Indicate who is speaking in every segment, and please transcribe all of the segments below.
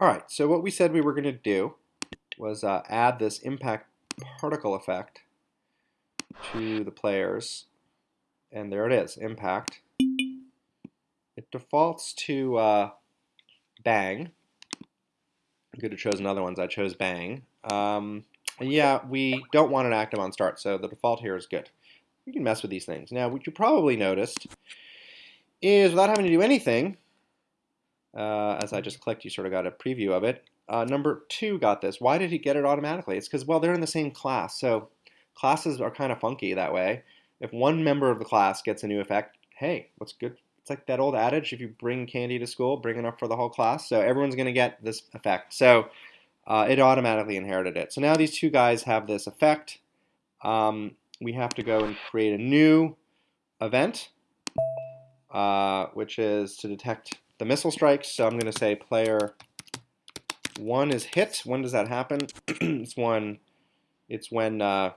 Speaker 1: Alright, so what we said we were going to do was uh, add this impact particle effect to the players. And there it is, impact. It defaults to uh, bang. I could have chosen other ones. I chose bang. Um, yeah, we don't want an active on start, so the default here is good. You can mess with these things. Now, what you probably noticed is without having to do anything, uh, as I just clicked, you sort of got a preview of it. Uh, number two got this. Why did he get it automatically? It's because, well, they're in the same class. So classes are kind of funky that way. If one member of the class gets a new effect, hey, what's good? It's like that old adage, if you bring candy to school, bring enough for the whole class. So everyone's going to get this effect. So uh, it automatically inherited it. So now these two guys have this effect. Um, we have to go and create a new event, uh, which is to detect the missile strikes. So I'm going to say player one is hit. When does that happen? it's when it's when uh,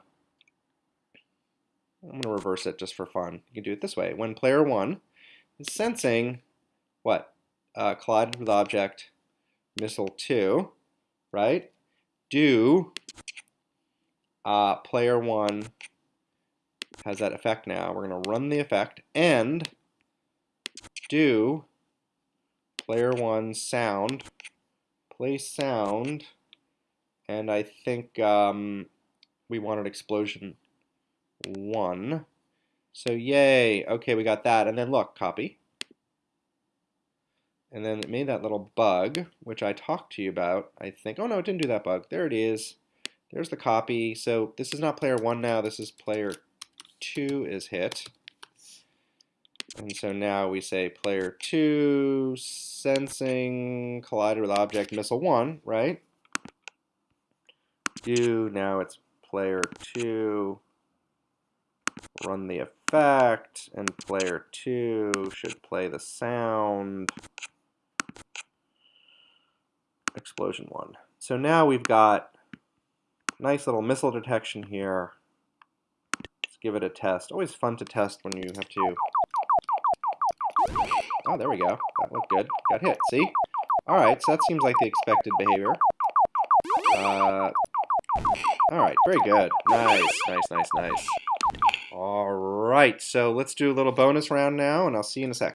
Speaker 1: I'm going to reverse it just for fun. You can do it this way. When player one is sensing what uh, collided with object missile two, right? Do uh, player one has that effect now. We're going to run the effect and do player one sound, play sound, and I think um, we wanted explosion one. So yay, okay, we got that. And then look, copy. And then it made that little bug, which I talked to you about, I think. Oh no, it didn't do that bug. There it is. There's the copy. So this is not player one now, this is player two is hit. And so now we say player 2 sensing collided with object missile 1, right? Do now it's player 2 run the effect and player 2 should play the sound explosion 1. So now we've got nice little missile detection here. Let's give it a test. Always fun to test when you have to Oh, there we go. That looked good. Got hit, see? Alright, so that seems like the expected behavior. Uh, Alright, very good. Nice, nice, nice, nice. Alright, so let's do a little bonus round now, and I'll see you in a sec.